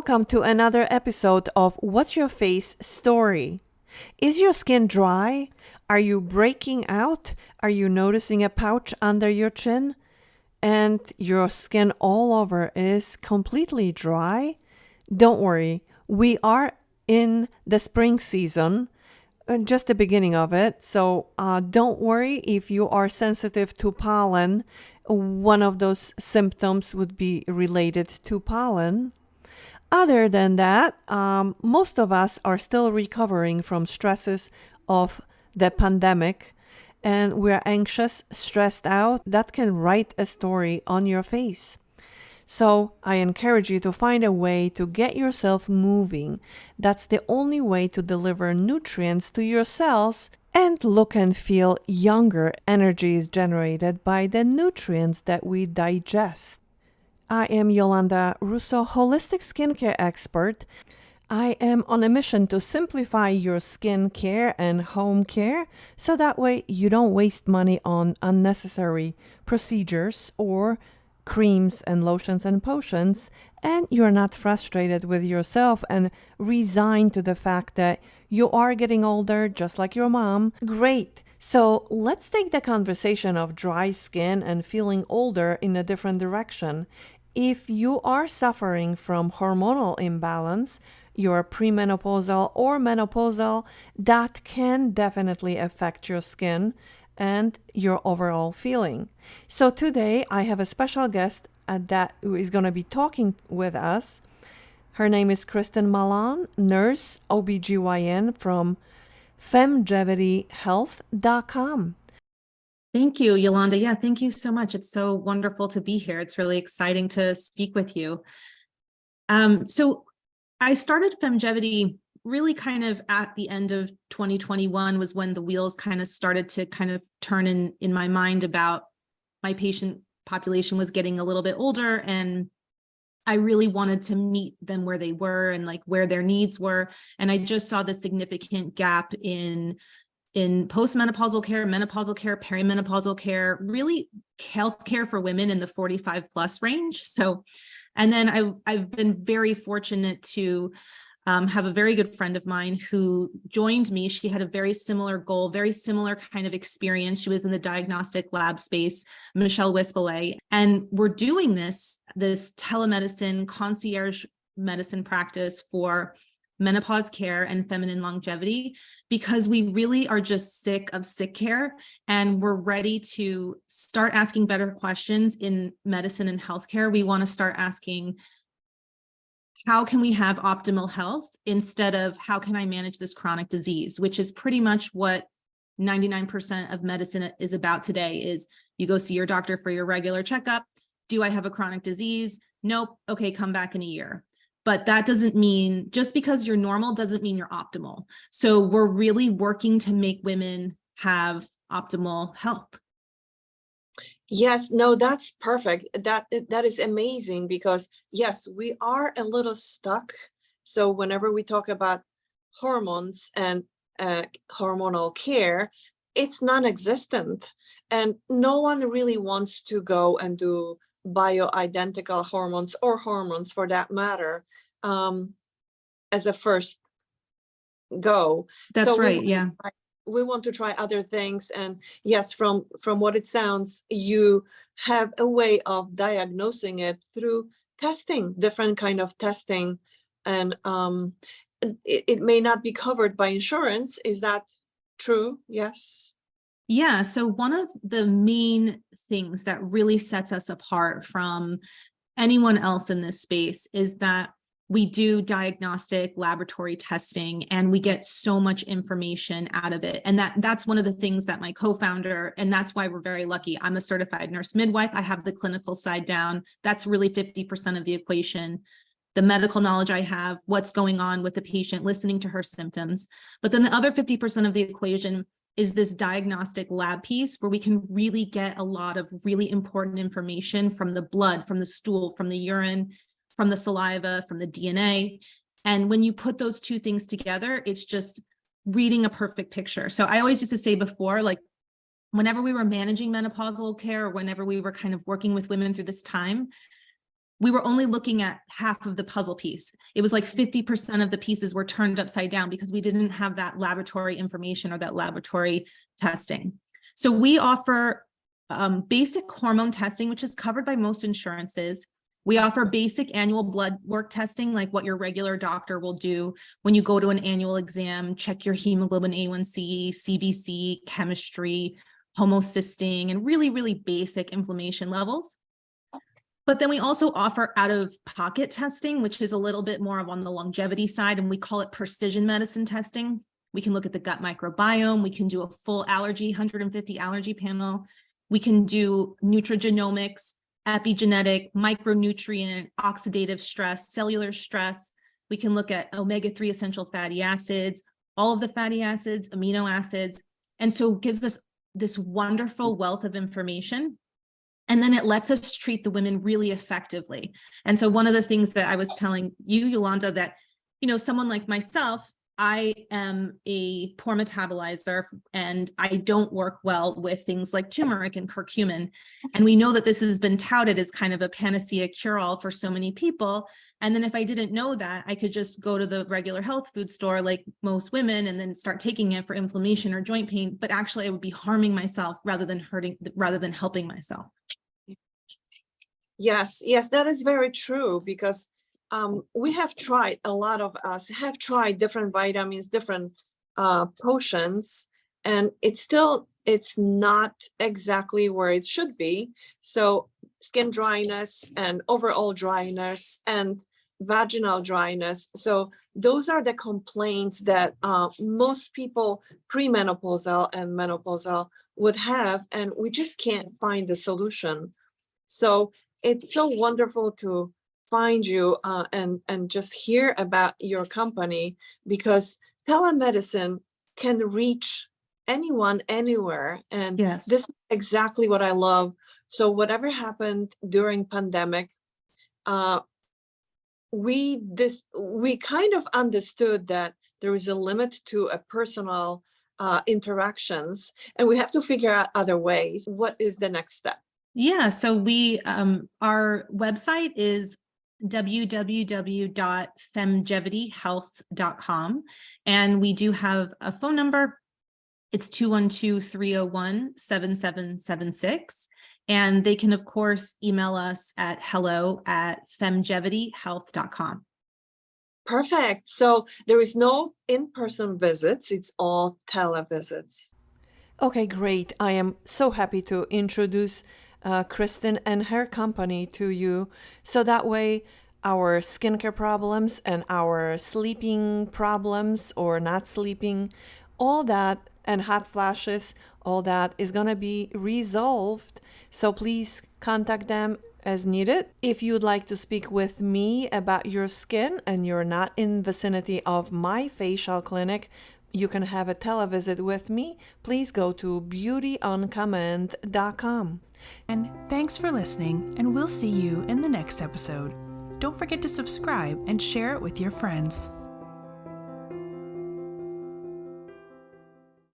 welcome to another episode of What's Your Face Story. Is your skin dry? Are you breaking out? Are you noticing a pouch under your chin? And your skin all over is completely dry? Don't worry, we are in the spring season, uh, just the beginning of it. So uh, don't worry if you are sensitive to pollen. One of those symptoms would be related to pollen. Other than that, um, most of us are still recovering from stresses of the pandemic and we're anxious, stressed out. That can write a story on your face. So I encourage you to find a way to get yourself moving. That's the only way to deliver nutrients to your cells and look and feel younger. Energy is generated by the nutrients that we digest. I am Yolanda Russo, holistic skincare expert. I am on a mission to simplify your skincare and home care so that way you don't waste money on unnecessary procedures or creams and lotions and potions and you're not frustrated with yourself and resigned to the fact that you are getting older just like your mom. Great. So let's take the conversation of dry skin and feeling older in a different direction. If you are suffering from hormonal imbalance, you're premenopausal or menopausal, that can definitely affect your skin and your overall feeling. So today I have a special guest uh, that is going to be talking with us. Her name is Kristen Mallon, nurse OBGYN from femgevityhealth.com. Thank you, Yolanda. Yeah, thank you so much. It's so wonderful to be here. It's really exciting to speak with you. Um, so I started Femgevity really kind of at the end of 2021 was when the wheels kind of started to kind of turn in in my mind about my patient population was getting a little bit older and I really wanted to meet them where they were and like where their needs were. And I just saw the significant gap in in postmenopausal care, menopausal care, perimenopausal care, really healthcare for women in the 45 plus range. So, and then I, I've been very fortunate to um, have a very good friend of mine who joined me. She had a very similar goal, very similar kind of experience. She was in the diagnostic lab space, Michelle Wispelay, and we're doing this, this telemedicine concierge medicine practice for menopause care and feminine longevity because we really are just sick of sick care and we're ready to start asking better questions in medicine and healthcare. We want to start asking how can we have optimal health instead of how can I manage this chronic disease, which is pretty much what 99% of medicine is about today is you go see your doctor for your regular checkup. Do I have a chronic disease? Nope. Okay, come back in a year but that doesn't mean just because you're normal doesn't mean you're optimal. So we're really working to make women have optimal health. Yes, no, that's perfect. That that is amazing because yes, we are a little stuck. So whenever we talk about hormones and uh, hormonal care, it's non-existent and no one really wants to go and do bioidentical hormones or hormones for that matter um, as a first go. That's So right. Yeah. try- We want to try other things and yes, from from what it sounds, you have a way of diagnosing it through testing, different kind of testing. And um, it, it may not be covered by insurance. Is that true? Yes. Yeah, so one of the main things that really sets us apart from anyone else in this space is that we do diagnostic laboratory testing and we get so much information out of it. And that that's one of the things that my co-founder, and that's why we're very lucky. I'm a certified nurse midwife. I have the clinical side down. That's really 50% of the equation. The medical knowledge I have, what's going on with the patient, listening to her symptoms. But then the other 50% of the equation is this diagnostic lab piece where we can really get a lot of really important information from the blood, from the stool, from the urine, from the saliva, from the DNA. And when you put those two things together, it's just reading a perfect picture. So I always used to say before, like whenever we were managing menopausal care whenever we were kind of working with women through this time, we were only looking at half of the puzzle piece. It was like 50% of the pieces were turned upside down because we didn't have that laboratory information or that laboratory testing. So we offer um, basic hormone testing, which is covered by most insurances. We offer basic annual blood work testing, like what your regular doctor will do when you go to an annual exam, check your hemoglobin A1C, CBC, chemistry, homocysteine, and really, really basic inflammation levels. But then we also offer out of pocket testing, which is a little bit more of on the longevity side, and we call it precision medicine testing. We can look at the gut microbiome. We can do a full allergy, 150 allergy panel. We can do nutrigenomics, epigenetic, micronutrient, oxidative stress, cellular stress. We can look at omega-3 essential fatty acids, all of the fatty acids, amino acids. And so gives us this wonderful wealth of information. And then it lets us treat the women really effectively. And so one of the things that I was telling you, Yolanda, that, you know, someone like myself, I am a poor metabolizer and I don't work well with things like turmeric and curcumin. And we know that this has been touted as kind of a panacea cure-all for so many people. And then if I didn't know that, I could just go to the regular health food store like most women and then start taking it for inflammation or joint pain, but actually I would be harming myself rather than hurting, rather than helping myself. Yes, yes, that is very true because um, we have tried, a lot of us have tried different vitamins, different uh, potions, and it's still, it's not exactly where it should be. So skin dryness and overall dryness and vaginal dryness. So those are the complaints that uh, most people premenopausal and menopausal would have, and we just can't find the solution. So it's so wonderful to find you uh, and, and just hear about your company because telemedicine can reach anyone anywhere. And Yes. this is exactly what I love. So whatever happened during pandemic, uh, we this we kind of understood that there is a limit to a personal uh, interactions and we have to figure out other ways. What is the next step? Yeah, so we, um, our website is www.femgevityhealth.com. And we do have a phone number. It's 212-301-7776. And they can, of course, email us at hello at femgevityhealth.com. Perfect. So there is no in-person visits. It's all televisits. Okay, great. I am so happy to introduce uh, Kristen and her company to you. So that way, our skincare problems and our sleeping problems or not sleeping, all that, and hot flashes, all that is going to be resolved. So please contact them as needed. If you'd like to speak with me about your skin and you're not in vicinity of my facial clinic, you can have a televisit with me. Please go to beautyoncommand.com. And thanks for listening, and we'll see you in the next episode. Don't forget to subscribe and share it with your friends.